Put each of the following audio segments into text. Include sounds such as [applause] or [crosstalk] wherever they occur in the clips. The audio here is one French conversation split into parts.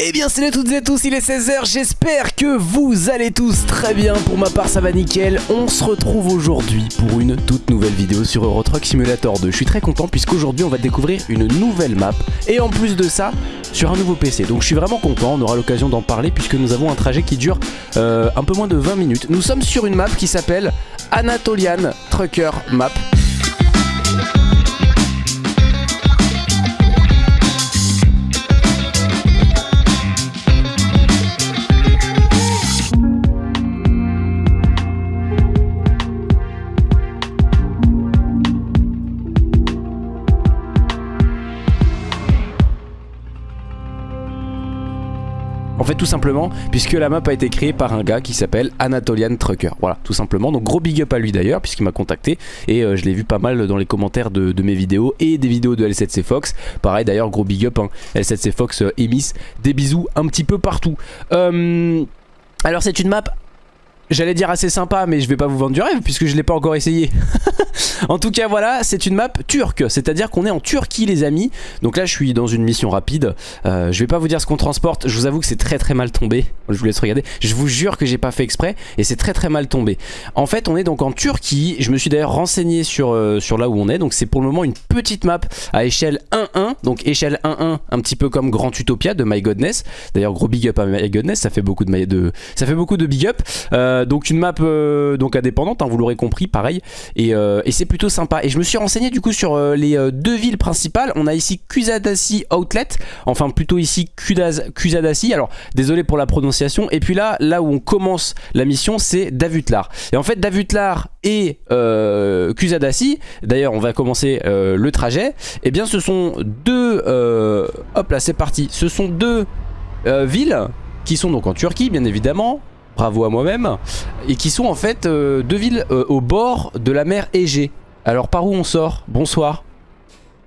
Eh bien salut à toutes et à tous, il est 16h, j'espère que vous allez tous très bien, pour ma part ça va nickel, on se retrouve aujourd'hui pour une toute nouvelle vidéo sur Euro Truck Simulator 2, je suis très content puisqu'aujourd'hui on va découvrir une nouvelle map. Et en plus de ça sur un nouveau PC, donc je suis vraiment content, on aura l'occasion d'en parler puisque nous avons un trajet qui dure euh, un peu moins de 20 minutes, nous sommes sur une map qui s'appelle Anatolian Trucker Map tout simplement puisque la map a été créée par un gars qui s'appelle Anatolian Trucker. Voilà tout simplement. Donc gros big up à lui d'ailleurs puisqu'il m'a contacté. Et euh, je l'ai vu pas mal dans les commentaires de, mes vidéos et des vidéos de L7C Fox. Pareil d'ailleurs gros big up hein, L7C Fox euh, Des bisous un petit peu partout. Euh, Alors c'est une map J'allais dire assez sympa mais je vais pas vous vendre du rêve puisque je l'ai pas encore essayé [laughs] En tout cas voilà c'est une map turque. C'est à dire qu'on est en Turquie les amis. Donc là je suis dans une mission rapide. Euh, Je vais pas vous dire ce qu'on transporte. Je vous avoue que c'est très très mal tombé. Je vous laisse regarder. Je vous jure que j'ai pas fait exprès. Et c'est très très mal tombé. En fait on est donc en Turquie. Je me suis d'ailleurs renseigné sur, euh, sur là où on est. Donc c'est pour le moment une petite map à échelle 1-1 Donc échelle 1-1 un petit peu comme Grand Utopia de My Godness. D'ailleurs gros big up à My Godness. Ça fait beaucoup de, de ça fait beaucoup de big up. Euh, donc une map euh, donc indépendante, hein, vous l'aurez compris, pareil. Euh, et, c'est plutôt sympa. Et je me suis renseigné du coup sur les deux villes principales. On a ici Kusadasi Outlet, enfin plutôt ici Kusadasi. Alors désolé pour la prononciation. Et puis là, là où on commence la mission, c'est Davutlar. Et en fait, Davutlar et Kusadasi, d'ailleurs on va commencer le trajet. Et eh bien ce sont deux, hop là c'est parti, ce sont deux villes qui sont donc en Turquie bien évidemment bravo à moi-même, et qui sont en fait euh, deux villes euh, au bord de la mer Égée. Alors par où on sort? Bonsoir.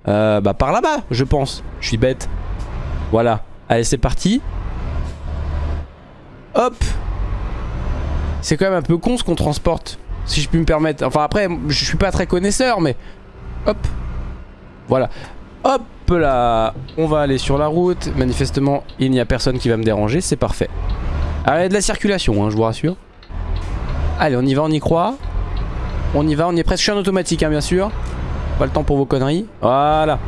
Euh, bah par là-bas, je pense. Je suis bête. Voilà. Allez, c'est parti. Hop. C'est quand même un peu con ce qu'on transporte, si je puis me permettre. Enfin après, je suis pas très connaisseur, mais... Hop. Voilà. Hop là. On va aller sur la route. Manifestement, il n'y a personne qui va me déranger. C'est parfait. Ah, il y de la circulation, hein, je vous rassure. Allez, on y va, on y croit. On y va, on y est presque. Automatique, hein, bien sûr. Pas le temps pour vos conneries. Voilà.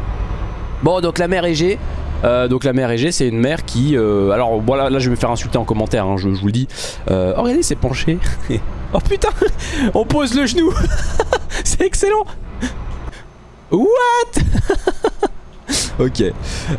Bon, donc la mer Égée. Euh, donc la mer Égée, c'est une mer qui... Euh, alors voilà, là je vais me faire insulter en commentaire, hein, je, vous le dis. Euh, oh, regardez, c'est penché. oh putain On pose le genou [laughs] C'est excellent What? [laughs] [laughs] Ok.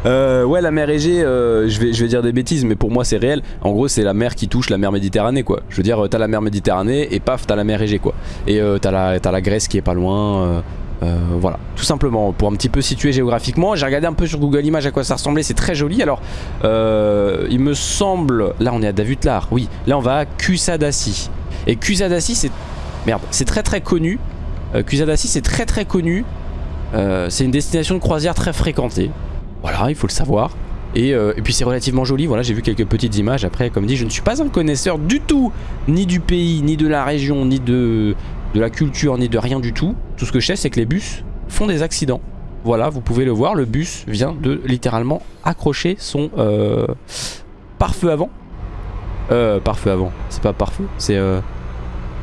Euh, ouais, la mer Égée, euh, je, vais, je vais dire des bêtises, mais pour moi c'est réel. En gros, c'est la mer qui touche la mer Méditerranée, quoi. Je veux dire, t'as la mer Méditerranée et paf, t'as la mer Égée, quoi. Et euh, t'as la, la Grèce qui est pas loin. voilà, tout simplement pour un petit peu situer géographiquement. J'ai regardé un peu sur Google Images à quoi ça ressemblait, c'est très joli. Alors, il me semble, là on est à Davutlar, oui, là on va à Kusadasi. Et Kusadasi, c'est merde, c'est très très connu. Kusadasi, c'est très très connu euh, c'est une destination de croisière très fréquentée. Voilà, il faut le savoir. Euh, et, puis c'est relativement joli, voilà j'ai vu quelques petites images. Après comme dit je ne suis pas un connaisseur du tout Ni du pays, ni de la région, ni de, la culture, ni de rien du tout. Tout ce que je sais c'est que les bus font des accidents. Voilà vous pouvez le voir, le bus vient de littéralement accrocher son euh, pare-feu avant. Euh pare-feu avant, c'est pas pare-feu, c'est euh,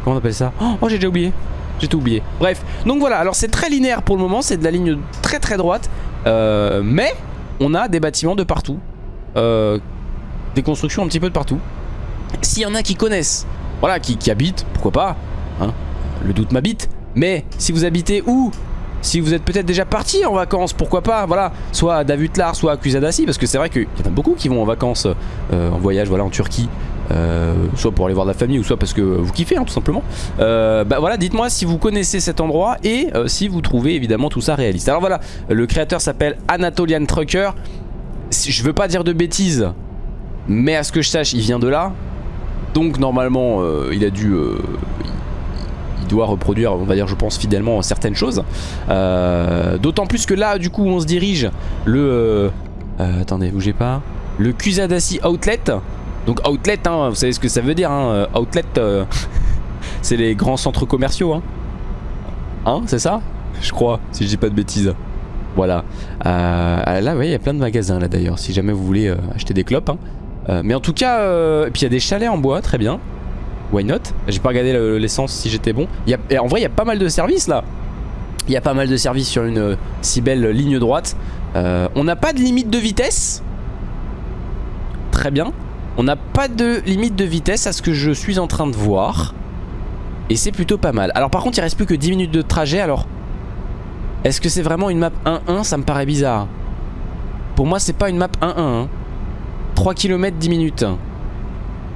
Comment on appelle ça? Oh j'ai déjà oublié j'ai tout oublié. Bref, donc voilà, alors c'est très linéaire pour le moment, c'est de la ligne très très droite. Euh, mais on a des bâtiments de partout. Euh, des constructions un petit peu de partout. S'il y en a qui connaissent, voilà, qui, habitent, pourquoi pas, hein, le doute m'habite. Mais si vous habitez où si vous êtes peut-être déjà parti en vacances, pourquoi pas, voilà, soit à Davutlar, soit à Kusadasi, parce que c'est vrai qu'il y en a beaucoup qui vont en vacances, euh, en voyage, voilà, en Turquie, euh, soit pour aller voir la famille ou soit parce que vous kiffez hein, tout simplement. Euh, bah voilà dites moi si vous connaissez cet endroit et euh, si vous trouvez évidemment tout ça réaliste. Alors voilà le créateur s'appelle Anatolian Trucker. Je veux pas dire de bêtises mais à ce que je sache il vient de là. Donc normalement il a dû il doit reproduire on va dire je pense fidèlement certaines choses. D'autant plus que là du coup on se dirige le attendez bougez pas. Le Kusadasi Outlet donc outlet, hein, vous savez ce que ça veut dire, hein, euh, outlet, euh, [laughs] c'est les grands centres commerciaux. Hein, hein c'est ça? Je crois, si je dis pas de bêtises. Voilà. Euh, là, oui, il y a plein de magasins là d'ailleurs, si jamais vous voulez acheter des clopes. Hein. Mais en tout cas, et puis il y a des chalets en bois, très bien. Why not? J'ai pas regardé l'essence si j'étais bon. Y en vrai, il y a pas mal de services là. Il y a pas mal de services sur une si belle ligne droite. on n'a pas de limite de vitesse? Très bien. On n'a pas de limite de vitesse à ce que je suis en train de voir. Et c'est plutôt pas mal. Alors par contre, il reste plus que 10 minutes de trajet. Alors, est-ce que c'est vraiment une map 1-1 Ça me paraît bizarre. Pour moi, c'est pas une map 1-1. 3 km 10 minutes.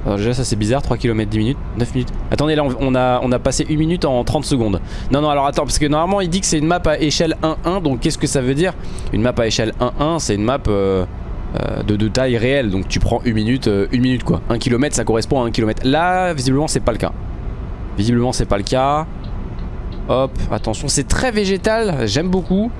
Alors déjà ça c'est bizarre, 3 km 10 minutes, 9 minutes Attendez là on a, on a passé 1 minute en 30 secondes Non non alors attends parce que normalement il dit que c'est une map à échelle 1-1 Donc qu'est-ce que ça veut dire? Une map à échelle 1-1 c'est une map euh, euh, de, taille réelle. Donc tu prends 1 minute, 1 euh, minute quoi. 1 km ça correspond à 1 km Là visiblement c'est pas le cas. Visiblement c'est pas le cas. Hop attention c'est très végétal. J'aime beaucoup.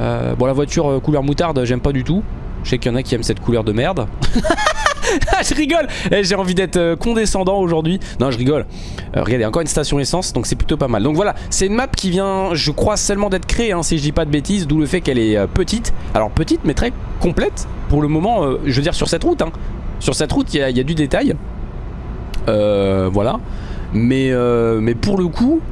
Bon la voiture couleur moutarde j'aime pas du tout. Je sais qu'il y en a qui aiment cette couleur de merde [laughs] [laughs] je rigole eh, J'ai envie d'être euh, condescendant aujourd'hui. Non, je rigole. Euh, regardez, encore une station essence, donc c'est plutôt pas mal. Donc voilà, c'est une map qui vient, je crois, seulement d'être créée, hein, si je dis pas de bêtises, d'où le fait qu'elle est euh, petite. Alors petite, mais très complète. Pour le moment, je veux dire, sur cette route. Hein. Sur cette route, il y, a du détail. voilà. Mais, mais pour le coup,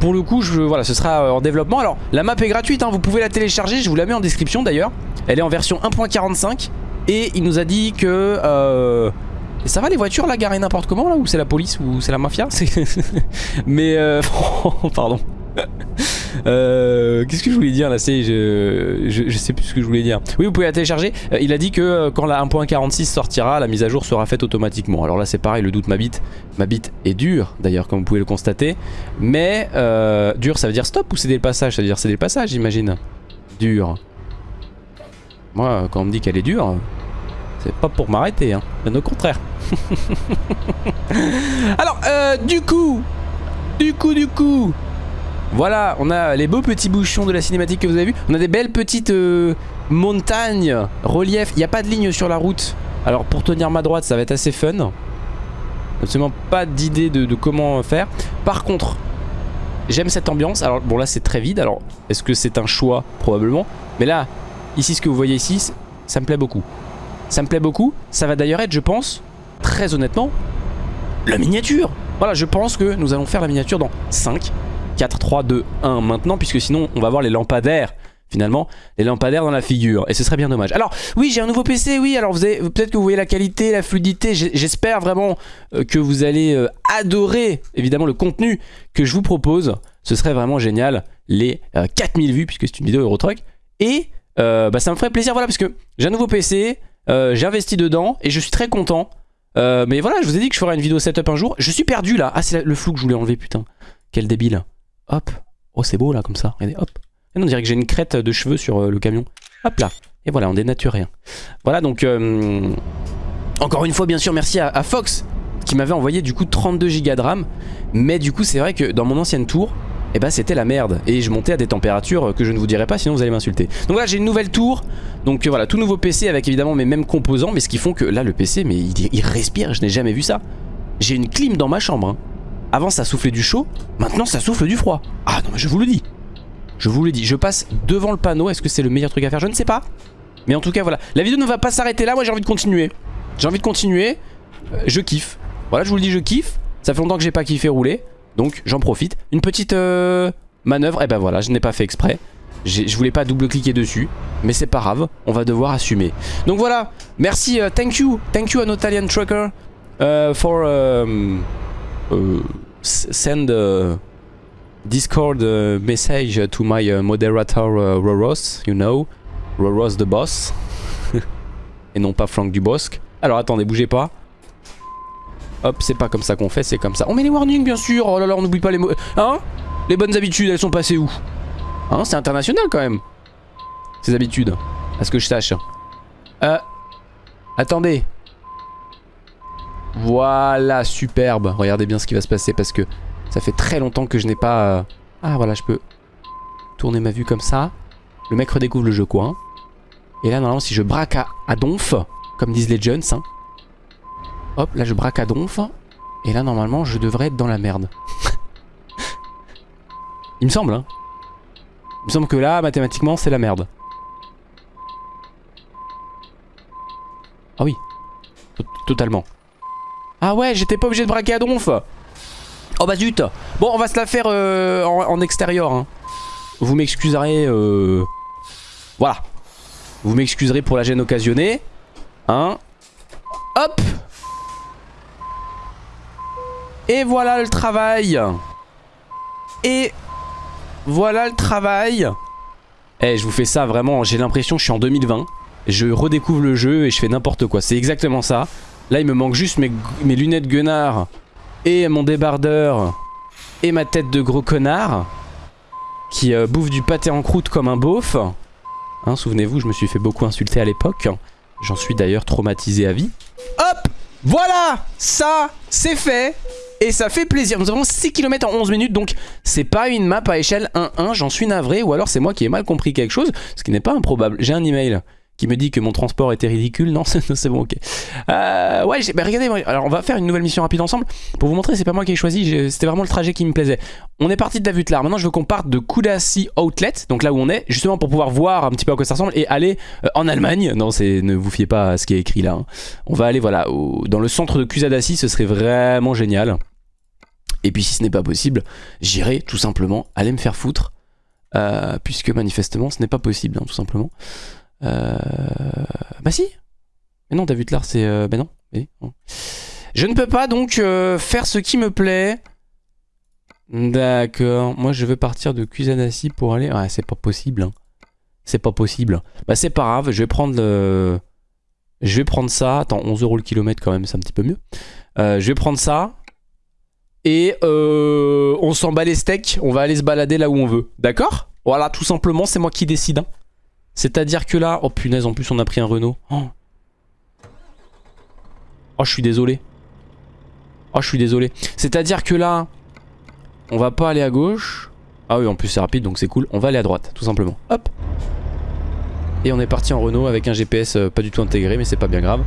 pour le coup, voilà, ce sera en développement. Alors, la map est gratuite, hein, vous pouvez la télécharger, je vous la mets en description d'ailleurs. Elle est en version 1.45 et il nous a dit que... Euh, ça va les voitures là garées n'importe comment là Ou c'est la police ou c'est la mafia [laughs] Mais euh... [laughs] pardon. [laughs] Euh, Qu'est-ce que je voulais dire là je, je, sais plus ce que je voulais dire. Oui vous pouvez la télécharger. Euh, Il a dit que quand la 1.46 sortira La mise à jour sera faite automatiquement. Alors là c'est pareil le doute m'habite Ma bite est dure d'ailleurs comme vous pouvez le constater. Mais euh, dur ça veut dire stop ou c'est des passages Ça veut dire c'est des passages j'imagine. Dur moi, quand on me dit qu'elle est dure, c'est pas pour m'arrêter, hein. bien au contraire. [laughs] Alors, euh, du coup, du coup, du coup, voilà, on a les beaux petits bouchons de la cinématique que vous avez vu. On a des belles petites euh, montagnes, relief. Il n'y a pas de ligne sur la route. Alors, pour tenir ma droite, ça va être assez fun. Absolument pas d'idée de comment faire. Par contre, j'aime cette ambiance. Alors, bon, là, c'est très vide. Alors, est-ce que c'est un choix? Probablement. Mais là, Ici, ce que vous voyez ici, ça me plaît beaucoup. Ça me plaît beaucoup. Ça va d'ailleurs être, je pense, très honnêtement, la miniature. Voilà, je pense que nous allons faire la miniature dans 5, 4, 3, 2, 1 maintenant, puisque sinon, on va avoir les lampadaires finalement les lampadaires dans la figure. Et ce serait bien dommage. Alors oui j'ai un nouveau PC oui. Alors peut-être que vous voyez la qualité la fluidité. J'espère vraiment euh, que vous allez euh, adorer évidemment le contenu que je vous propose. Ce serait vraiment génial. Les 4000 euh, vues puisque c'est une vidéo Eurotruck. Et euh, bah, ça me ferait plaisir voilà parce que j'ai un nouveau PC, euh, j'ai investi dedans et je suis très content. Euh, mais voilà, je vous ai dit que je ferais une vidéo setup un jour. Je suis perdu là. Ah, c'est le flou que je voulais enlever, putain. Quel débile. Hop. Oh, c'est beau là, comme ça. Regardez, hop. Et on dirait que j'ai une crête de cheveux sur le camion. Hop là. Et voilà, on dénature rien. Voilà, donc... encore une fois, bien sûr, merci à, Fox qui m'avait envoyé du coup 32 Go de RAM. Mais du coup, c'est vrai que dans mon ancienne tour, et eh bah ben, c'était la merde. Et je montais à des températures que je ne vous dirai pas sinon vous allez m'insulter. Donc voilà j'ai une nouvelle tour. Donc voilà tout nouveau PC avec évidemment mes mêmes composants mais ce qui font que là le PC mais il, respire je n'ai jamais vu ça. J'ai une clim dans ma chambre hein. avant ça soufflait du chaud maintenant ça souffle du froid. Ah non mais je vous le dis. Je vous le dis je passe devant le panneau est-ce que c'est le meilleur truc à faire? Je ne sais pas. Mais en tout cas voilà. La vidéo ne va pas s'arrêter là moi j'ai envie de continuer. J'ai envie de continuer. Euh, je kiffe. Voilà je vous le dis je kiffe. Ça fait longtemps que j'ai pas kiffé rouler donc j'en profite. Une petite euh, manœuvre. Et eh ben voilà, je n'ai pas fait exprès. Je voulais pas double-cliquer dessus. Mais c'est pas grave, on va devoir assumer. Donc voilà, merci, euh, thank you. Thank you an Italian trucker uh, for send Discord message to my moderator Roros, you know. Roros the boss. [laughs] Et non pas Franck Dubosc. Alors attendez, bougez pas. Hop, c'est pas comme ça qu'on fait, c'est comme ça. On met les warnings, bien sûr. Oh là là, on n'oublie pas les mots. Hein? Les bonnes habitudes, elles sont passées où? Hein? C'est international quand même. Ces habitudes. À ce que je sache. Euh. Attendez. Voilà, superbe. Regardez bien ce qui va se passer parce que ça fait très longtemps que je n'ai pas... Euh, ah voilà, je peux tourner ma vue comme ça. Le mec redécouvre le jeu quoi. Hein. Et là, normalement, si je braque à, donf, comme disent les jeunes, hein, Hop, là je braque à donf. Et là normalement je devrais être dans la merde. [laughs] Il me semble hein. Il me semble que là, mathématiquement, c'est la merde. Ah oui. Totalement. Ah ouais, j'étais pas obligé de braquer à donf. Oh bah zut. Bon, on va se la faire euh, en, extérieur. Hein. Vous m'excuserez. Euh... Voilà. Vous m'excuserez pour la gêne occasionnée. Hein. Hop. Et voilà le travail. Et voilà le travail. Eh, je vous fais ça vraiment, j'ai l'impression que je suis en 2020. Je redécouvre le jeu et je fais n'importe quoi. C'est exactement ça. Là, il me manque juste mes, lunettes Gunnar et mon débardeur et ma tête de gros connard qui euh, bouffe du pâté en croûte comme un beauf. Hein, Souvenez-vous, je me suis fait beaucoup insulter à l'époque. J'en suis d'ailleurs traumatisé à vie. Hop Voilà Ça, c'est fait et ça fait plaisir. Nous avons 6 km en 11 minutes, donc c'est pas une map à échelle 1-1, j'en suis navré, ou alors c'est moi qui ai mal compris quelque chose, ce qui n'est pas improbable. J'ai un email qui me dit que mon transport était ridicule. Non, [laughs] c'est bon, ok. Euh, ouais, bah regardez, alors on va faire une nouvelle mission rapide ensemble pour vous montrer, c'est pas moi qui ai choisi, c'était vraiment le trajet qui me plaisait. On est parti de Davutlar, maintenant je veux qu'on parte de Kudasi Outlet, donc là où on est, justement pour pouvoir voir un petit peu à quoi ça ressemble et aller euh, en Allemagne. Non, ne vous fiez pas à ce qui est écrit là. Hein. On va aller, voilà, dans le centre de Kusadasi, ce serait vraiment génial. Et puis si ce n'est pas possible, j'irai tout simplement aller me faire foutre. Euh, puisque manifestement ce n'est pas possible, hein, tout simplement. Euh... Bah si Mais non, David Lar, c'est... Euh... Bah non. Je ne peux pas donc euh, faire ce qui me plaît. D'accord. Moi, je veux partir de Kusanasi pour aller... Ouais, c'est pas possible. Hein. C'est pas possible. Bah c'est pas grave, je vais prendre le... Je vais prendre ça. Attends, 11 euros le kilomètre quand même, c'est un petit peu mieux. Je vais prendre ça. Et euh, on s'en bat les steaks, on va aller se balader là où on veut. D'accord? Voilà, tout simplement, c'est moi qui décide. Hein. C'est-à-dire que là... Oh punaise, en plus on a pris un Renault. Oh. oh, je suis désolé. Oh, je suis désolé. C'est-à-dire que là, on va pas aller à gauche. Ah oui, en plus c'est rapide, donc c'est cool. On va aller à droite, tout simplement. Hop. Et on est parti en Renault avec un GPS euh, pas du tout intégré, mais c'est pas bien grave.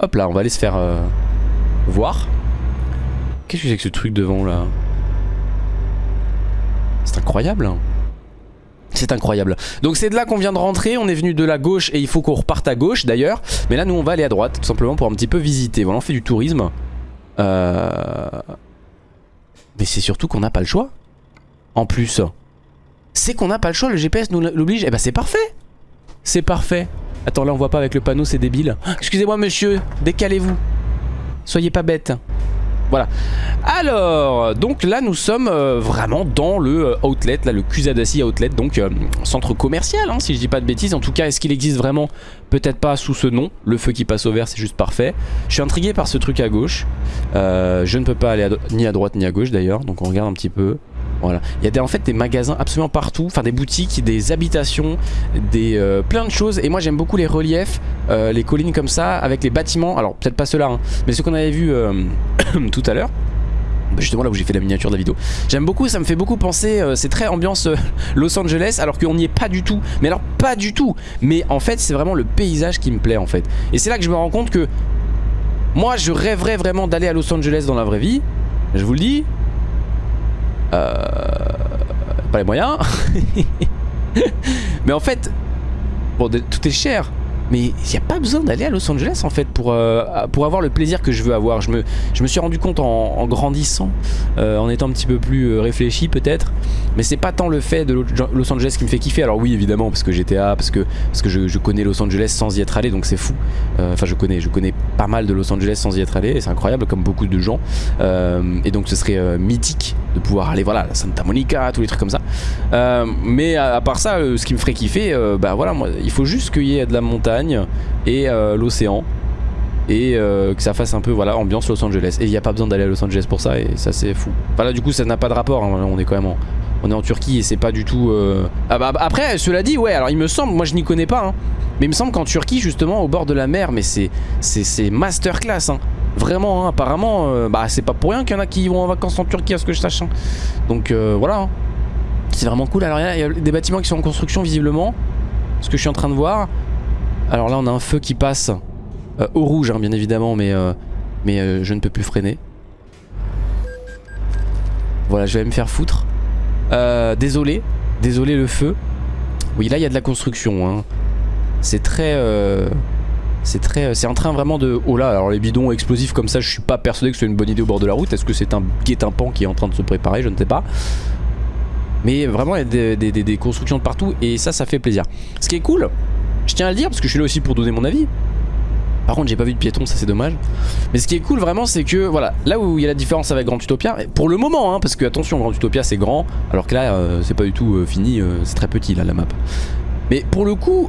Hop là, on va aller se faire euh, voir. Qu'est-ce que c'est que ce truc devant là? C'est incroyable hein. c'est incroyable. Donc c'est de là qu'on vient de rentrer, on est venu de la gauche et il faut qu'on reparte à gauche d'ailleurs. Mais là nous on va aller à droite tout simplement pour un petit peu visiter. Voilà on fait du tourisme. Euh... Mais c'est surtout qu'on n'a pas le choix. En plus. C'est qu'on n'a pas le choix, le GPS nous l'oblige. Eh bah ben, c'est parfait. C'est parfait. Attends là on voit pas avec le panneau c'est débile. Excusez-moi monsieur, décalez-vous. Soyez pas bête. Voilà. Alors, donc là nous sommes euh, vraiment dans le euh, outlet, là le Kusadasi Outlet, donc euh, centre commercial hein, si je dis pas de bêtises. En tout cas, est-ce qu'il existe vraiment? Peut-être pas sous ce nom. Le feu qui passe au vert, c'est juste parfait. Je suis intrigué par ce truc à gauche. je ne peux pas aller ni à droite ni à gauche d'ailleurs, donc on regarde un petit peu. Il y a des, en fait des magasins absolument partout, enfin des boutiques, des habitations, des plein de choses. Et moi j'aime beaucoup les reliefs, les collines comme ça, avec les bâtiments. Alors peut-être pas ceux-là, hein, mais ce qu'on avait vu [clears throat] tout à l'heure. Bah, justement là où j'ai fait la miniature de la vidéo J'aime beaucoup, ça me fait beaucoup penser euh, C'est très ambiance euh, [laughs] Los Angeles Alors qu'on n'y est pas du tout Mais alors pas du tout Mais en fait c'est vraiment le paysage qui me plaît en fait Et c'est là que je me rends compte que Moi je rêverais vraiment d'aller à Los Angeles dans la vraie vie Je vous le dis euh, Pas les moyens [laughs] Mais en fait Bon tout est cher mais il n'y a pas besoin d'aller à Los Angeles en fait pour, euh, pour avoir le plaisir que je veux avoir. Je me, je me suis rendu compte en, grandissant, euh, en étant un petit peu plus euh, réfléchi peut-être. Mais c'est pas tant le fait de Los Angeles qui me fait kiffer. Alors oui évidemment parce que GTA, parce que, parce que je, connais Los Angeles sans y être allé donc c'est fou. Enfin je connais, je connais pas mal de Los Angeles sans y être allé et c'est incroyable comme beaucoup de gens. et donc ce serait mythique de pouvoir aller voilà à Santa Monica, tous les trucs comme ça. mais à, part ça, ce qui me ferait kiffer, bah voilà, moi, il faut juste qu'il y ait de la montagne et euh, l'océan et euh, que ça fasse un peu voilà ambiance Los Angeles et il n'y a pas besoin d'aller à Los Angeles pour ça et ça c'est fou voilà du coup ça n'a pas de rapport hein. on est quand même en, on est en Turquie et c'est pas du tout euh, ah bah, après cela dit ouais alors il me semble moi je n'y connais pas hein, mais il me semble qu'en Turquie justement au bord de la mer mais c'est c'est masterclass hein. Vraiment apparemment bah c'est pas pour rien qu'il y en a qui vont en vacances en Turquie à ce que je sache donc voilà c'est vraiment cool alors il y a des bâtiments qui sont en construction visiblement ce que je suis en train de voir alors là on a un feu qui passe euh, au rouge hein, bien évidemment mais, euh, mais euh, je ne peux plus freiner. Voilà je vais me faire foutre. désolé. Désolé le feu. Oui, là il y a de la construction. Hein. C'est très... Euh, c'est très... C'est en train vraiment de... Oh là, alors les bidons explosifs comme ça, je suis pas persuadé que c'est une bonne idée au bord de la route. Est-ce que c'est un guet-apens qui est en train de se préparer? Je ne sais pas. Mais vraiment, il y a des, constructions de partout et ça, ça fait plaisir. Ce qui est cool, je tiens à le dire parce que je suis là aussi pour donner mon avis. Par contre j'ai pas vu de piéton ça c'est dommage Mais ce qui est cool vraiment c'est que voilà Là où il y a la différence avec Grand Utopia Pour le moment hein, parce que attention Grand Utopia c'est grand Alors que là euh, c'est pas du tout euh, fini euh, C'est très petit là la map Mais pour le coup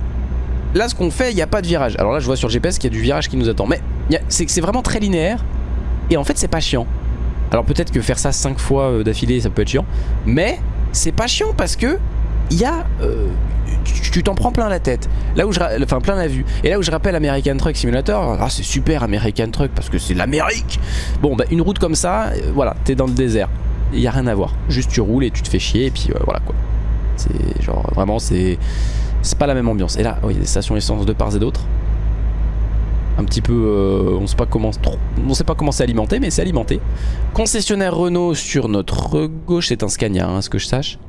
Là ce qu'on fait il n'y a pas de virage. Alors là je vois sur GPS qu'il y a du virage qui nous attend. Mais c'est vraiment très linéaire. Et en fait c'est pas chiant. Alors peut-être que faire ça 5 fois d'affilée ça peut être chiant. Mais c'est pas chiant parce que il y a euh, tu t'en prends plein la tête. Là où je enfin plein la vue. Et là où je rappelle American Truck Simulator ah c'est super American Truck parce que c'est l'Amérique. Bon bah une route comme ça euh, voilà t'es dans le désert. Il y a rien à voir. Juste tu roules et tu te fais chier et puis euh, voilà quoi. C'est genre vraiment c'est c'est pas la même ambiance. Et là oui des stations essence de part et d'autre. Un petit peu on sait pas comment on sait pas comment c'est alimenté mais c'est alimenté. Concessionnaire Renault sur notre gauche c'est un Scania hein, ce que je sache.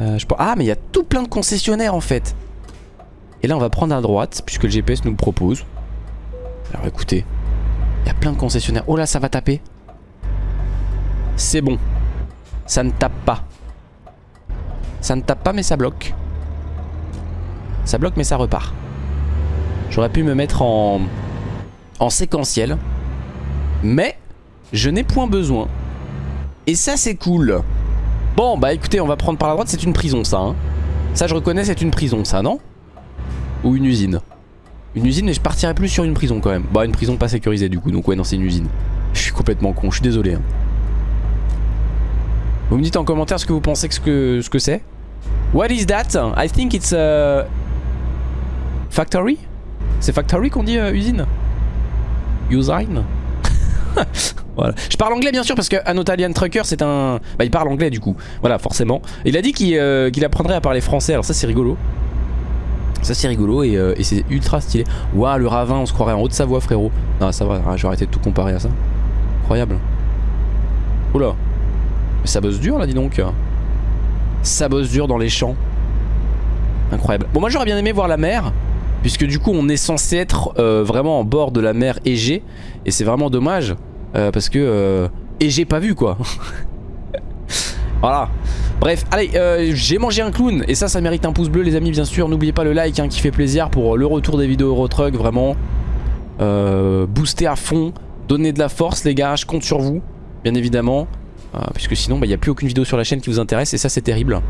Euh, ah mais il y a tout plein de concessionnaires en fait. Et là on va prendre à droite Puisque le GPS nous le propose. Alors écoutez Il y a plein de concessionnaires. Oh là ça va taper. C'est bon. Ça ne tape pas. Ça ne tape pas mais ça bloque Ça bloque mais ça repart. J'aurais pu me mettre en En séquentiel Mais Je n'ai point besoin. Et ça c'est cool. Bon bah écoutez on va prendre par la droite c'est une prison ça hein. Ça je reconnais c'est une prison ça non? Ou une usine? Une usine mais je partirais plus sur une prison quand même. Bah une prison pas sécurisée du coup. Donc ouais non c'est une usine. Je suis complètement con je suis désolé hein. Vous me dites en commentaire ce que vous pensez que ce que c'est. What is that? I think it's a Factory? C'est factory qu'on dit euh, usine? Usine [laughs] Voilà. Je parle anglais bien sûr parce que Trucker c'est un... Bah il parle anglais du coup. Voilà forcément. Il a dit qu'il euh, apprendrait à parler français alors ça c'est rigolo. Ça c'est rigolo et, euh, et c'est ultra stylé. Waouh le ravin on se croirait en Haute-Savoie frérot. Non ça va, je vais arrêter de tout comparer à ça. Incroyable. Oula. Mais ça bosse dur là dis donc. Ça bosse dur dans les champs. Incroyable. Bon moi j'aurais bien aimé voir la mer. Puisque du coup on est censé être euh, vraiment en bord de la mer Égée. Et c'est vraiment dommage. Euh, parce que... Euh, et j'ai pas vu quoi. [laughs] voilà. Bref, allez, euh, j'ai mangé un clown et ça, ça mérite un pouce bleu les amis, bien sûr. N'oubliez pas le like hein, qui fait plaisir pour le retour des vidéos Eurotruck, vraiment. booster à fond, donner de la force les gars, je compte sur vous, bien évidemment. puisque sinon, bah, il n'y a plus aucune vidéo sur la chaîne qui vous intéresse et ça, c'est terrible.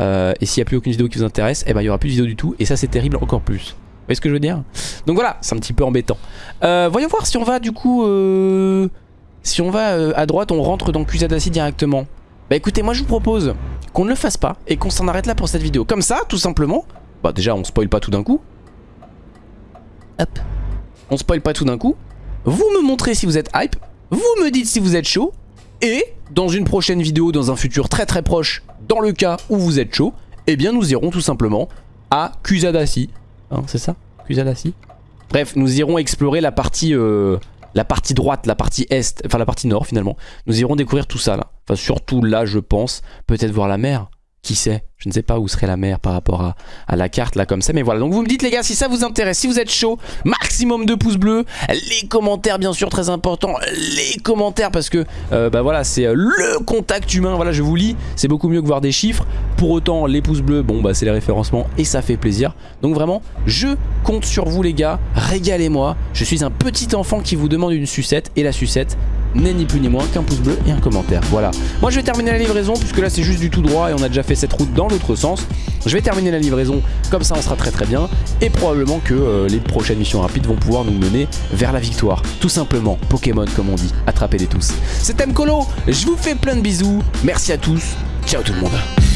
et s'il n'y a plus aucune vidéo qui vous intéresse, eh ben, il n'y aura plus de vidéo du tout et ça, c'est terrible encore plus. Vous voyez ce que je veux dire? Donc voilà, c'est un petit peu embêtant. voyons voir si on va du coup... Si on va euh, à droite, on rentre dans Kusadasi directement. Bah écoutez, moi je vous propose qu'on ne le fasse pas et qu'on s'en arrête là pour cette vidéo. Comme ça, tout simplement. Bah déjà, on spoil pas tout d'un coup. Hop. On spoil pas tout d'un coup. Vous me montrez si vous êtes hype. Vous me dites si vous êtes chaud. Et dans une prochaine vidéo, dans un futur très très proche, dans le cas où vous êtes chaud, eh bien nous irons tout simplement à Kusadasi. Hein, c'est ça Kusadasi Bref, nous irons explorer la partie... Euh, la partie droite, la partie est, enfin la partie nord finalement. Nous irons découvrir tout ça là. Enfin surtout là je pense, peut-être voir la mer. Qui sait? Je ne sais pas où serait la mer par rapport à, la carte là comme ça. Mais voilà, donc vous me dites les gars si ça vous intéresse, si vous êtes chaud, maximum de pouces bleus. Les commentaires bien sûr très important. Les commentaires parce que euh, bah voilà c'est euh, le contact humain. Voilà je vous lis, c'est beaucoup mieux que voir des chiffres. Pour autant les pouces bleus, bon bah c'est les référencements et ça fait plaisir. Donc vraiment je compte sur vous les gars, régalez-moi. Je suis un petit enfant qui vous demande une sucette et la sucette n'est ni plus ni moins qu'un pouce bleu et un commentaire. Voilà. Moi je vais terminer la livraison puisque là c'est juste du tout droit et on a déjà fait cette route dans l'autre sens. Je vais terminer la livraison, comme ça on sera très très bien. Et probablement que euh, les prochaines missions rapides vont pouvoir nous mener vers la victoire. Tout simplement, Pokémon comme on dit, attrapez-les tous. C'était Mkolo, je vous fais plein de bisous. Merci à tous, ciao tout le monde.